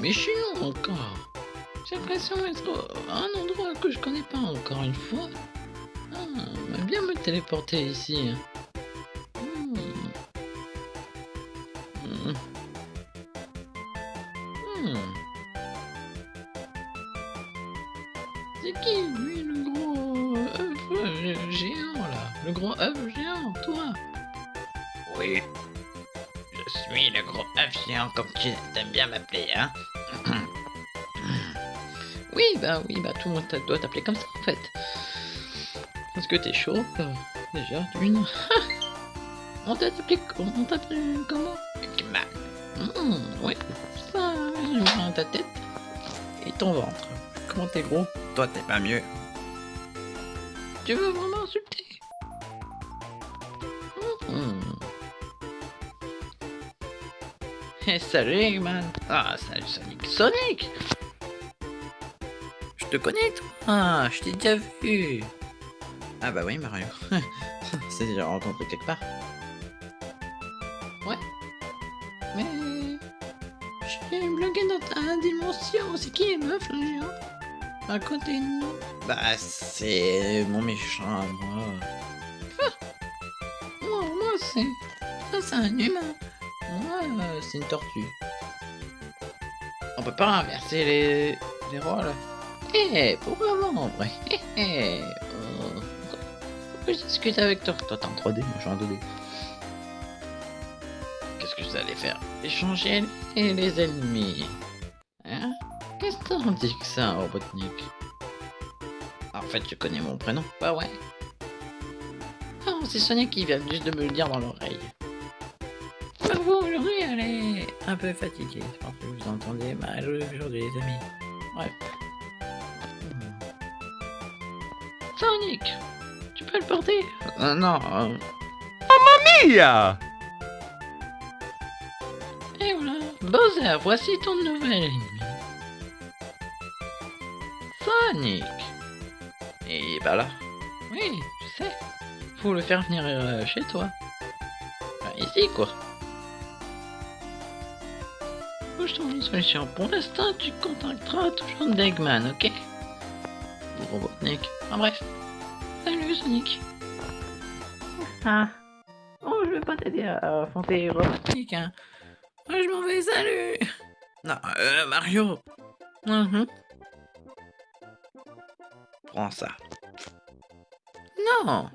mais long encore. J'ai l'impression d'être à un endroit que je connais pas encore une fois. Ah, j'aimerais bien me téléporter ici. Hmm. Hmm. Hmm. C'est qui, lui, le gros œuf géant, là? Le gros œuf géant, toi? Oui. Je suis le gros géant comme tu aimes bien m'appeler, hein Oui, bah oui, bah tout le monde doit t'appeler comme ça, en fait. Est-ce que t'es chaud euh, Déjà, d'une. on t'a appelé, on t'a appelé comment? Eggman. Hmm, Oui, ça, je vois ta tête et ton ventre. Comment t'es gros? Toi, t'es pas mieux. Tu veux vraiment insulter salut Eggman Ah, salut Sonic Sonic Je te connais toi Ah, je t'ai déjà vu Ah bah oui Mario. C'est déjà rencontré quelque part. Ouais. Mais... J'ai bloqué dans ta dimension. C'est qui les meufs là géant À côté de nous Bah c'est mon méchant moi. Moi, moi c'est... Ça c'est un humain. Moi euh, c'est une tortue. On peut pas inverser les, les rôles. Eh, pourquoi pas en vrai? Eh, eh, euh, Pourquoi je discute avec toi? Toi t'es en 3D, moi je suis en 2D. Qu'est-ce que vous allez faire? Échanger les, les ennemis. Hein? Qu'est-ce que t'en dis que ça, Robotnik? Ah, En fait, tu connais mon prénom Bah ouais. Oh, c'est Sonia qui vient juste de me le dire dans l'oreille. Bah vous, aujourd'hui, elle est un peu fatiguée. Je pense que vous entendez mal aujourd'hui, les amis. Bref. Hmm. Sonic Tu peux le porter? Euh, Non. euh, Mia Et voilà, Bowser, voici ton nouvel ennemi. Sonic Et il est pas là. Oui, je sais. Faut le faire venir euh, chez toi. Ici, quoi. Que je trouve une solution. Pour l'instant, tu contacteras toujours Degman, ok Ou Robotnik. En bref. Salut, Sonic. Ah. Oh, je vais pas t'aider à affronter Robotnik, hein. Moi, je m'en vais, salut Non, euh, Mario Mhm. Prends ça. Non